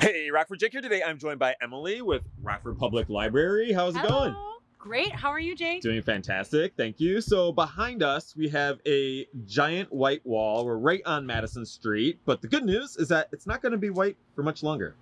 Hey, Rockford Jake here today. I'm joined by Emily with Rockford Public Library. How's it Hello. going? Great. How are you, Jake? Doing fantastic, thank you. So behind us, we have a giant white wall. We're right on Madison Street, but the good news is that it's not going to be white for much longer.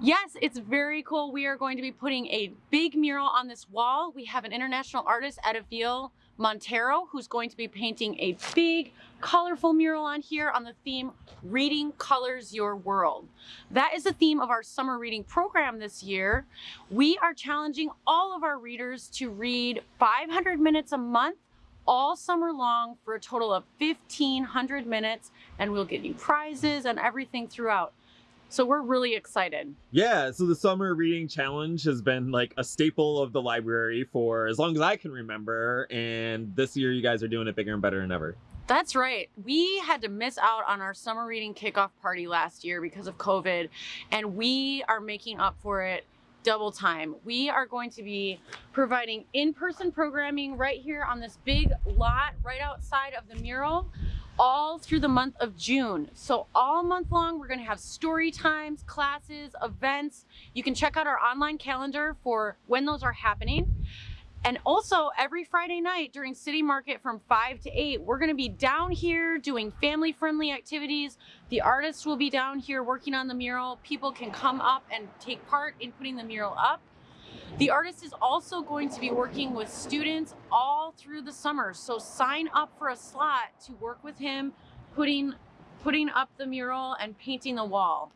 Yes, it's very cool. We are going to be putting a big mural on this wall. We have an international artist, Edaville Montero, who's going to be painting a big, colorful mural on here on the theme Reading Colors Your World. That is the theme of our summer reading program this year. We are challenging all of our readers to read 500 minutes a month all summer long for a total of 1500 minutes and we'll get you prizes and everything throughout. So we're really excited. Yeah, so the summer reading challenge has been like a staple of the library for as long as I can remember, and this year you guys are doing it bigger and better than ever. That's right. We had to miss out on our summer reading kickoff party last year because of COVID, and we are making up for it double time. We are going to be providing in-person programming right here on this big lot right outside of the mural all through the month of June. So all month long, we're gonna have story times, classes, events. You can check out our online calendar for when those are happening. And also every Friday night during City Market from 5 to 8, we're going to be down here doing family friendly activities. The artists will be down here working on the mural. People can come up and take part in putting the mural up. The artist is also going to be working with students all through the summer. So sign up for a slot to work with him putting putting up the mural and painting the wall.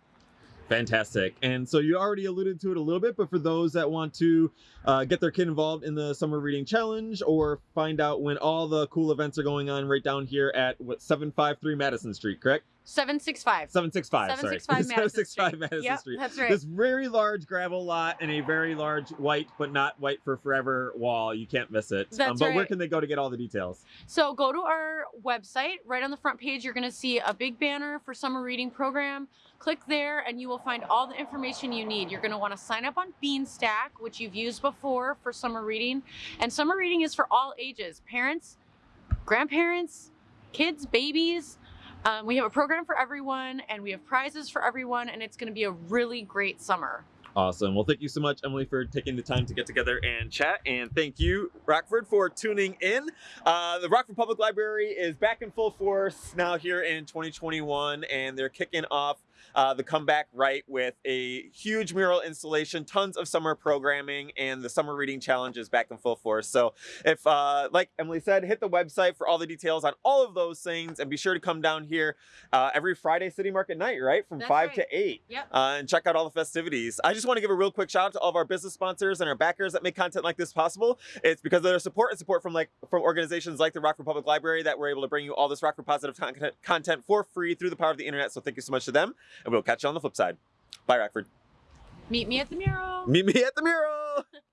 Fantastic. And so you already alluded to it a little bit, but for those that want to uh, get their kid involved in the Summer Reading Challenge or find out when all the cool events are going on right down here at what 753 Madison Street, correct? 765. 765, 765 sorry. Madison 765 Street. Madison Yep, Street. that's right. This very large gravel lot and a very large white, but not white for forever wall. You can't miss it. Um, That's but where can they go to get all the details? So go to our website. Right on the front page, you're going to see a big banner for summer reading program. Click there and you will find all the information you need. You're going to want to sign up on Beanstack, which you've used before for summer reading. And summer reading is for all ages, parents, grandparents, kids, babies. Um, we have a program for everyone and we have prizes for everyone and it's going to be a really great summer. Awesome. Well, thank you so much, Emily, for taking the time to get together and chat. And thank you, Rockford, for tuning in. Uh, the Rockford Public Library is back in full force now here in 2021, and they're kicking off uh, the comeback right with a huge mural installation, tons of summer programming, and the summer reading challenge is back in full force. So, if, uh, like Emily said, hit the website for all the details on all of those things, and be sure to come down here uh, every Friday City Market night, right, from That's five right. to eight Yep. uh, and check out all the festivities. I just want to give a real quick shout out to all of our business sponsors and our backers that make content like this possible. It's because of their support and support from like from organizations like the Rockford Public Library that we're able to bring you all this Rockford positive content for free through the power of the internet. So thank you so much to them, and we'll catch you on the flip side. Bye, Rockford. Meet me at the mural. Meet me at the mural.